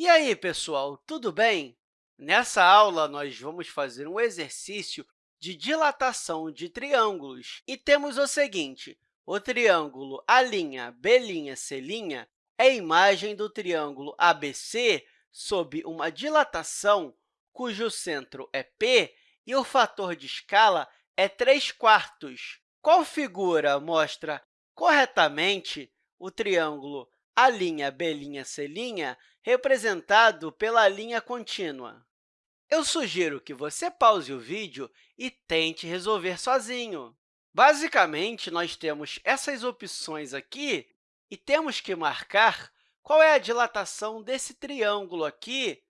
E aí, pessoal, tudo bem? Nessa aula, nós vamos fazer um exercício de dilatação de triângulos. E temos o seguinte, o triângulo A'B', C' é a imagem do triângulo ABC sob uma dilatação cujo centro é P e o fator de escala é 3 quartos. Qual figura mostra corretamente o triângulo A'B', C' representado pela linha contínua? Eu sugiro que você pause o vídeo e tente resolver sozinho. Basicamente, nós temos essas opções aqui e temos que marcar qual é a dilatação desse triângulo aqui,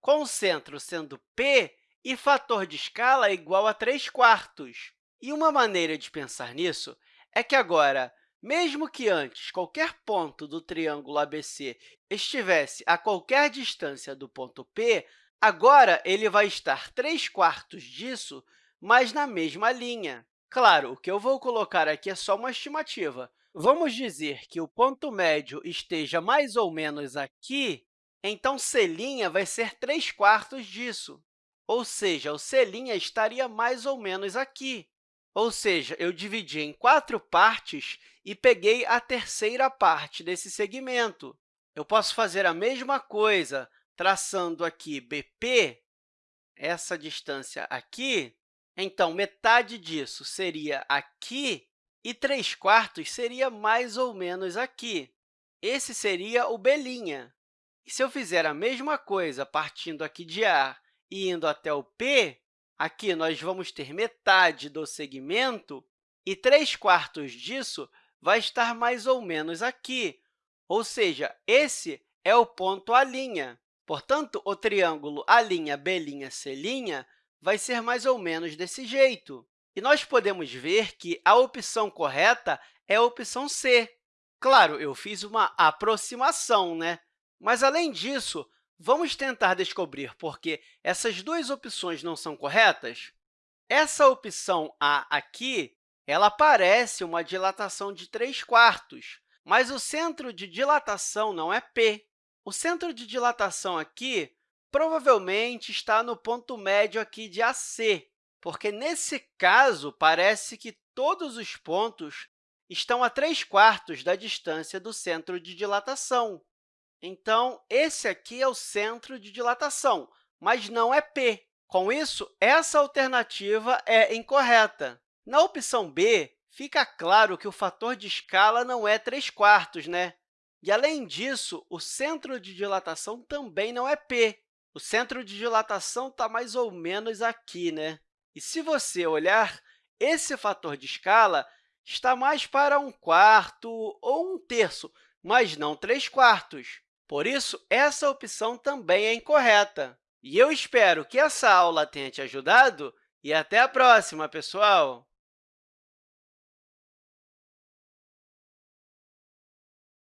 com o centro sendo P e fator de escala igual a 3 quartos. E uma maneira de pensar nisso é que agora, mesmo que antes qualquer ponto do triângulo ABC estivesse a qualquer distância do ponto P, Agora, ele vai estar 3 quartos disso, mas na mesma linha. Claro, o que eu vou colocar aqui é só uma estimativa. Vamos dizer que o ponto médio esteja mais ou menos aqui, então C' vai ser 3 quartos disso. Ou seja, o C' estaria mais ou menos aqui. Ou seja, eu dividi em quatro partes e peguei a terceira parte desse segmento. Eu posso fazer a mesma coisa traçando aqui BP, essa distância aqui, então, metade disso seria aqui e 3 quartos seria mais ou menos aqui. Esse seria o B'. E se eu fizer a mesma coisa partindo aqui de A e indo até o P, aqui nós vamos ter metade do segmento e 3 quartos disso vai estar mais ou menos aqui. Ou seja, esse é o ponto A'. Portanto, o triângulo A'B', vai ser mais ou menos desse jeito. E nós podemos ver que a opção correta é a opção C. Claro, eu fiz uma aproximação, né? mas, além disso, vamos tentar descobrir por que essas duas opções não são corretas? Essa opção A aqui ela parece uma dilatação de 3 quartos, mas o centro de dilatação não é P. O centro de dilatação aqui provavelmente está no ponto médio aqui de AC, porque, nesse caso, parece que todos os pontos estão a 3 quartos da distância do centro de dilatação. Então, esse aqui é o centro de dilatação, mas não é P. Com isso, essa alternativa é incorreta. Na opção B, fica claro que o fator de escala não é 3 quartos, né? E, além disso, o centro de dilatação também não é P. O centro de dilatação está mais ou menos aqui. Né? E, se você olhar, esse fator de escala está mais para um quarto ou um terço, mas não três quartos. Por isso, essa opção também é incorreta. E eu espero que essa aula tenha te ajudado e até a próxima, pessoal!